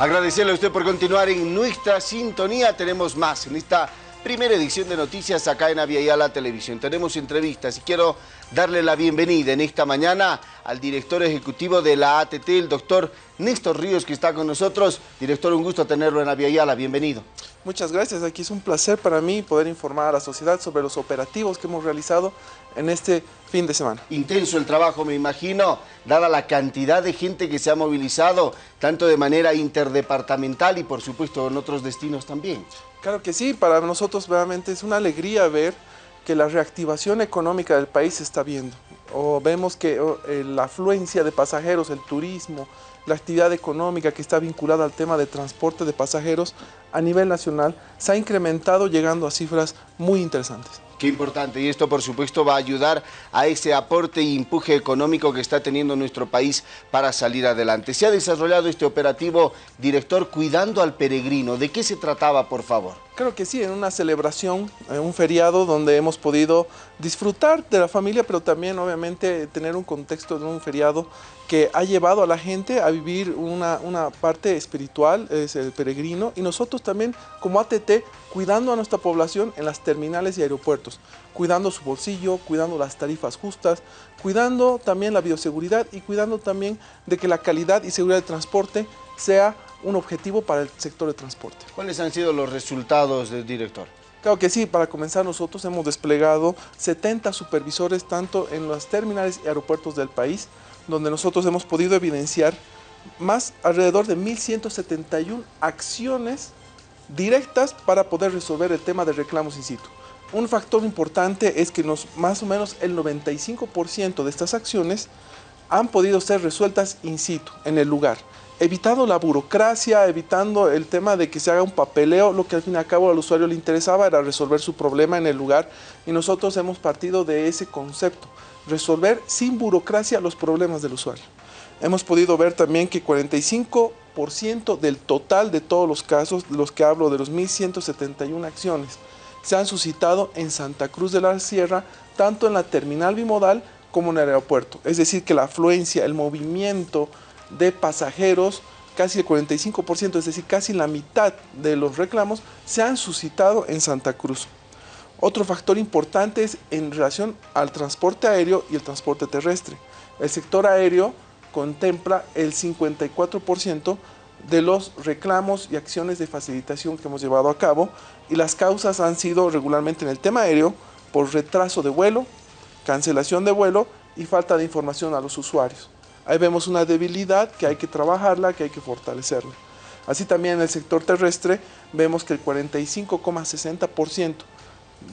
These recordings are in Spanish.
Agradecerle a usted por continuar en nuestra sintonía. Tenemos más en esta primera edición de noticias acá en Aviala Televisión. Tenemos entrevistas y quiero darle la bienvenida en esta mañana al director ejecutivo de la ATT, el doctor Néstor Ríos, que está con nosotros. Director, un gusto tenerlo en Aviala. Bienvenido. Muchas gracias. Aquí es un placer para mí poder informar a la sociedad sobre los operativos que hemos realizado en este fin de semana. Intenso el trabajo, me imagino, dada la cantidad de gente que se ha movilizado, tanto de manera interdepartamental y por supuesto en otros destinos también. Claro que sí, para nosotros realmente es una alegría ver que la reactivación económica del país se está viendo. O vemos que eh, la afluencia de pasajeros, el turismo, la actividad económica que está vinculada al tema de transporte de pasajeros a nivel nacional se ha incrementado llegando a cifras muy interesantes. Qué importante, y esto por supuesto va a ayudar a ese aporte y empuje económico que está teniendo nuestro país para salir adelante. Se ha desarrollado este operativo, director, cuidando al peregrino. ¿De qué se trataba, por favor? Creo que sí, en una celebración, en un feriado donde hemos podido disfrutar de la familia, pero también obviamente tener un contexto de un feriado que ha llevado a la gente a vivir una parte espiritual, es el peregrino, y nosotros también como ATT cuidando a nuestra población en las terminales y aeropuertos, cuidando su bolsillo, cuidando las tarifas justas, cuidando también la bioseguridad y cuidando también de que la calidad y seguridad del transporte sea un objetivo para el sector de transporte. ¿Cuáles han sido los resultados del director? Claro que sí, para comenzar nosotros hemos desplegado 70 supervisores tanto en los terminales y aeropuertos del país, donde nosotros hemos podido evidenciar más alrededor de 1.171 acciones directas para poder resolver el tema de reclamos in situ. Un factor importante es que más o menos el 95% de estas acciones han podido ser resueltas in situ, en el lugar, evitando la burocracia, evitando el tema de que se haga un papeleo, lo que al fin y al cabo al usuario le interesaba era resolver su problema en el lugar y nosotros hemos partido de ese concepto, resolver sin burocracia los problemas del usuario. Hemos podido ver también que 45% del total de todos los casos, los que hablo de los 1.171 acciones, se han suscitado en Santa Cruz de la Sierra, tanto en la terminal bimodal como en el aeropuerto. Es decir, que la afluencia, el movimiento de pasajeros, casi el 45%, es decir, casi la mitad de los reclamos, se han suscitado en Santa Cruz. Otro factor importante es en relación al transporte aéreo y el transporte terrestre. El sector aéreo contempla el 54% de los reclamos y acciones de facilitación que hemos llevado a cabo y las causas han sido regularmente en el tema aéreo por retraso de vuelo, cancelación de vuelo y falta de información a los usuarios. Ahí vemos una debilidad que hay que trabajarla, que hay que fortalecerla. Así también en el sector terrestre vemos que el 45,60%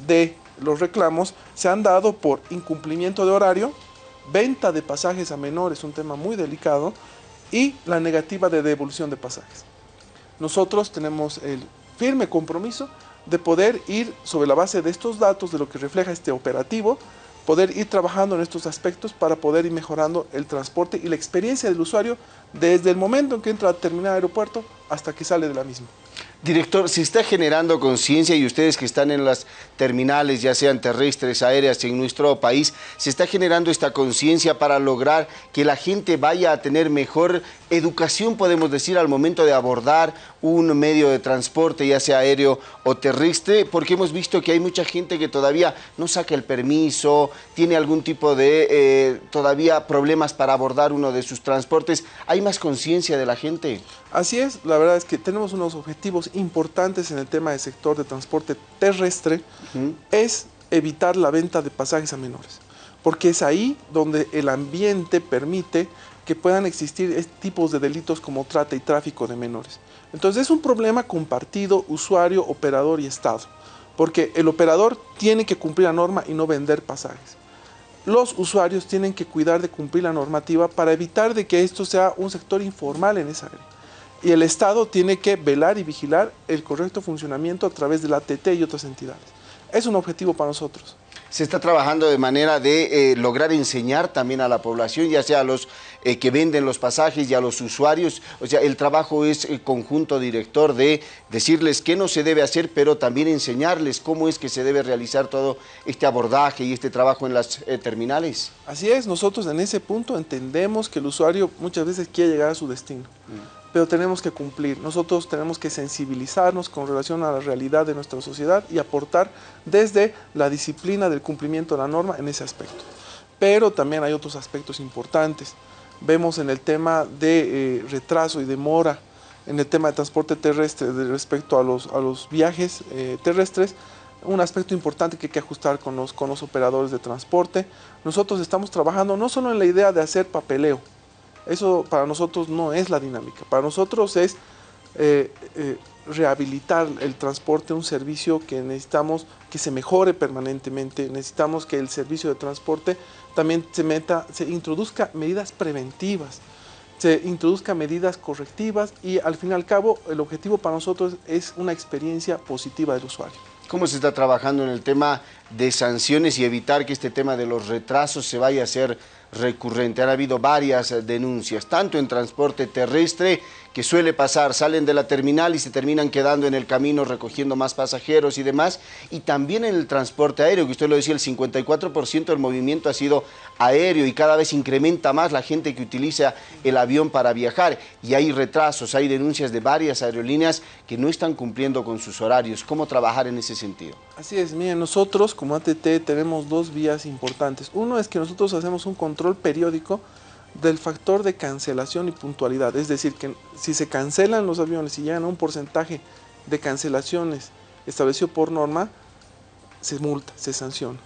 de los reclamos se han dado por incumplimiento de horario, venta de pasajes a menores, un tema muy delicado, y la negativa de devolución de pasajes. Nosotros tenemos el firme compromiso de poder ir sobre la base de estos datos, de lo que refleja este operativo, poder ir trabajando en estos aspectos para poder ir mejorando el transporte y la experiencia del usuario desde el momento en que entra a terminar aeropuerto hasta que sale de la misma. Director, se está generando conciencia y ustedes que están en las terminales, ya sean terrestres, aéreas en nuestro país, se está generando esta conciencia para lograr que la gente vaya a tener mejor educación, podemos decir, al momento de abordar un medio de transporte, ya sea aéreo o terrestre, porque hemos visto que hay mucha gente que todavía no saca el permiso, tiene algún tipo de eh, todavía problemas para abordar uno de sus transportes. ¿Hay más conciencia de la gente? Así es, la verdad es que tenemos unos objetivos importantes en el tema del sector de transporte terrestre, es evitar la venta de pasajes a menores, porque es ahí donde el ambiente permite que puedan existir tipos de delitos como trata y tráfico de menores. Entonces es un problema compartido usuario, operador y Estado, porque el operador tiene que cumplir la norma y no vender pasajes. Los usuarios tienen que cuidar de cumplir la normativa para evitar de que esto sea un sector informal en esa área y el Estado tiene que velar y vigilar el correcto funcionamiento a través de la ATT y otras entidades. Es un objetivo para nosotros. Se está trabajando de manera de eh, lograr enseñar también a la población, ya sea a los eh, que venden los pasajes y a los usuarios. O sea, el trabajo es el conjunto director de decirles qué no se debe hacer, pero también enseñarles cómo es que se debe realizar todo este abordaje y este trabajo en las eh, terminales. Así es, nosotros en ese punto entendemos que el usuario muchas veces quiere llegar a su destino. Mm pero tenemos que cumplir. Nosotros tenemos que sensibilizarnos con relación a la realidad de nuestra sociedad y aportar desde la disciplina del cumplimiento de la norma en ese aspecto. Pero también hay otros aspectos importantes. Vemos en el tema de eh, retraso y demora, en el tema de transporte terrestre respecto a los, viajes eh, terrestres, un aspecto importante que hay que ajustar con los operadores de transporte. Nosotros estamos trabajando no solo en la idea de hacer papeleo, eso para nosotros no es la dinámica, para nosotros es eh, eh, rehabilitar el transporte, un servicio que necesitamos que se mejore permanentemente, necesitamos que el servicio de transporte también se, meta, se introduzca medidas preventivas, se introduzca medidas correctivas y al fin y al cabo el objetivo para nosotros es una experiencia positiva del usuario. ¿Cómo se está trabajando en el tema de sanciones y evitar que este tema de los retrasos se vaya a hacer recurrente. Han habido varias denuncias, tanto en transporte terrestre, que suele pasar, salen de la terminal y se terminan quedando en el camino recogiendo más pasajeros y demás, y también en el transporte aéreo, que usted lo decía, el 54% del movimiento ha sido aéreo y cada vez incrementa más la gente que utiliza el avión para viajar, y hay retrasos, hay denuncias de varias aerolíneas que no están cumpliendo con sus horarios. ¿Cómo trabajar en ese sentido? Así es, miren, nosotros como ATT tenemos dos vías importantes. Uno es que nosotros hacemos un control periódico del factor de cancelación y puntualidad. Es decir, que si se cancelan los aviones y llegan a un porcentaje de cancelaciones establecido por norma, se multa, se sanciona.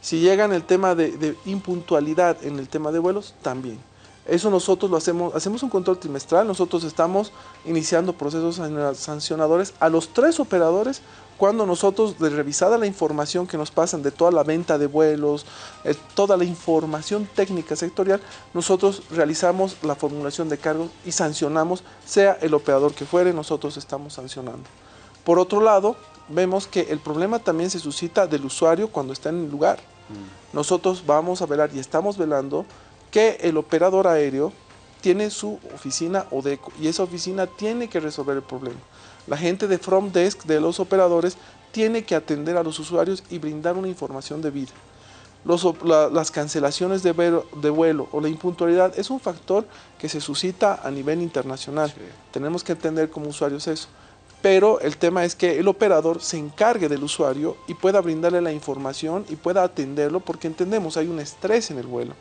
Si llegan el tema de, de impuntualidad en el tema de vuelos, también. Eso nosotros lo hacemos, hacemos un control trimestral, nosotros estamos iniciando procesos sancionadores a los tres operadores cuando nosotros, de revisada la información que nos pasan de toda la venta de vuelos, eh, toda la información técnica sectorial, nosotros realizamos la formulación de cargos y sancionamos, sea el operador que fuere, nosotros estamos sancionando. Por otro lado, vemos que el problema también se suscita del usuario cuando está en el lugar. Mm. Nosotros vamos a velar y estamos velando que el operador aéreo tiene su oficina ODECO y esa oficina tiene que resolver el problema. La gente de Front Desk de los operadores tiene que atender a los usuarios y brindar una información debida. las cancelaciones de, vuelo o la impuntualidad es un factor que se suscita a nivel internacional. Tenemos que entender como usuarios eso. Pero el tema es que el operador se encargue del usuario y pueda brindarle la información y pueda atenderlo porque entendemos hay un estrés en el vuelo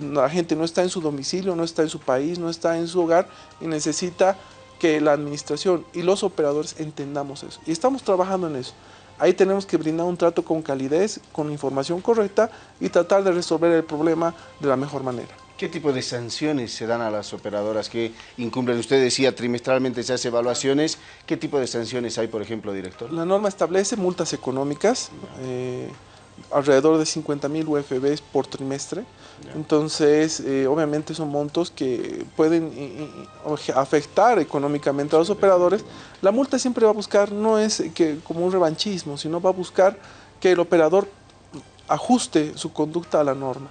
la gente no está en su domicilio, no está en su país, no está en su hogar y necesita que la administración y los operadores entendamos eso. Y estamos trabajando en eso. Ahí tenemos que brindar un trato con calidez, con información correcta y tratar de resolver el problema de la mejor manera. ¿Qué tipo de sanciones se dan a las operadoras que incumplen? Usted decía, trimestralmente se hace evaluaciones. ¿Qué tipo de sanciones hay, por ejemplo, director? La norma establece multas económicas, eh, alrededor de 50 mil UFBs por trimestre. Entonces, eh, obviamente son montos que pueden afectar económicamente a los operadores. La multa siempre va a buscar, no es que como un revanchismo, sino va a buscar que el operador ajuste su conducta a la norma.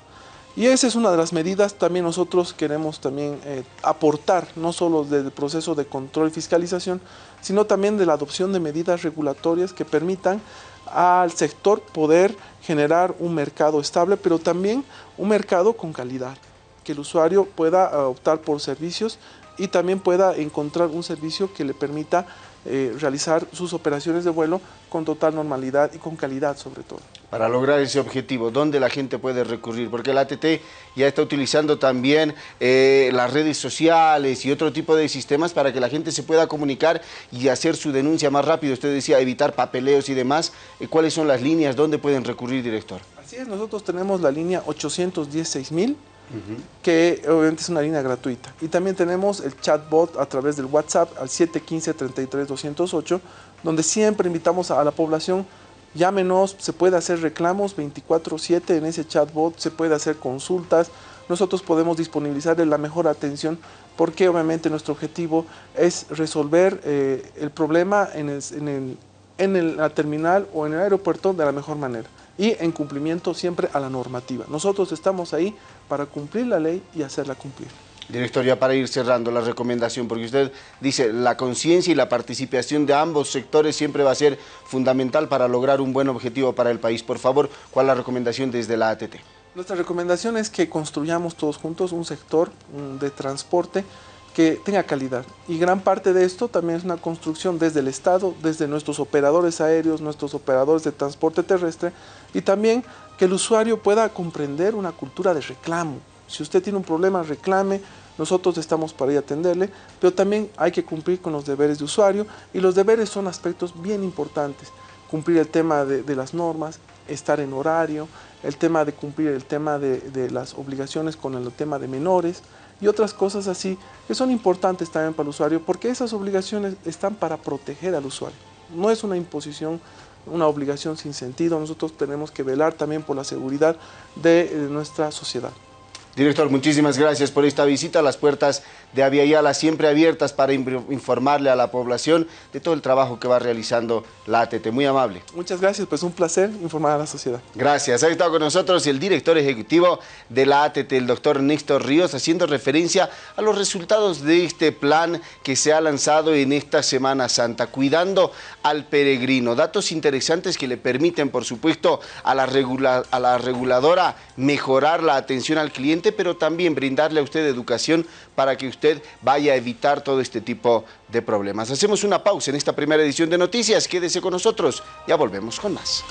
Y esa es una de las medidas, también nosotros queremos también eh, aportar, no solo del proceso de control y fiscalización, sino también de la adopción de medidas regulatorias que permitan al sector poder generar un mercado estable, pero también un mercado con calidad, que el usuario pueda eh, optar por servicios y también pueda encontrar un servicio que le permita eh, realizar sus operaciones de vuelo con total normalidad y con calidad sobre todo. Para lograr ese objetivo, ¿dónde la gente puede recurrir? Porque la ATT ya está utilizando también eh, las redes sociales y otro tipo de sistemas para que la gente se pueda comunicar y hacer su denuncia más rápido. Usted decía evitar papeleos y demás. Eh, ¿Cuáles son las líneas? ¿Dónde pueden recurrir, director? Así es, nosotros tenemos la línea 816 mil que obviamente es una línea gratuita. Y también tenemos el chatbot a través del WhatsApp al 715-33-208, donde siempre invitamos a la población, llámenos, se puede hacer reclamos 24/7 en ese chatbot, se puede hacer consultas, nosotros podemos disponibilizar la mejor atención porque obviamente nuestro objetivo es resolver eh, el problema en, en, en la terminal o en el aeropuerto de la mejor manera y en cumplimiento siempre a la normativa. Nosotros estamos ahí para cumplir la ley y hacerla cumplir. Director, ya para ir cerrando la recomendación, porque usted dice la conciencia y la participación de ambos sectores siempre va a ser fundamental para lograr un buen objetivo para el país. Por favor, ¿cuál es la recomendación desde la ATT? Nuestra recomendación es que construyamos todos juntos un sector de transporte que tenga calidad. Y gran parte de esto también es una construcción desde el Estado, desde nuestros operadores aéreos, nuestros operadores de transporte terrestre y también que el usuario pueda comprender una cultura de reclamo. Si usted tiene un problema, reclame, nosotros estamos para ir a atenderle, pero también hay que cumplir con los deberes de usuario y los deberes son aspectos bien importantes. Cumplir el tema de, las normas, estar en horario, el tema de cumplir el tema de, de las obligaciones con el tema de menores, y otras cosas así que son importantes también para el usuario porque esas obligaciones están para proteger al usuario. No es una imposición, una obligación sin sentido. Nosotros tenemos que velar también por la seguridad de, de nuestra sociedad. Director, muchísimas gracias por esta visita. Las puertas de Aviala siempre abiertas para informarle a la población de todo el trabajo que va realizando la ATT. Muy amable. Muchas gracias, pues un placer informar a la sociedad. Gracias. Ha estado con nosotros el director ejecutivo de la ATT, el doctor Néstor Ríos, haciendo referencia a los resultados de este plan que se ha lanzado en esta Semana Santa, cuidando al peregrino. Datos interesantes que le permiten, por supuesto, a la, a la reguladora mejorar la atención al cliente, pero también brindarle a usted educación para que usted vaya a evitar todo este tipo de problemas. Hacemos una pausa en esta primera edición de Noticias. Quédese con nosotros. Ya volvemos con más.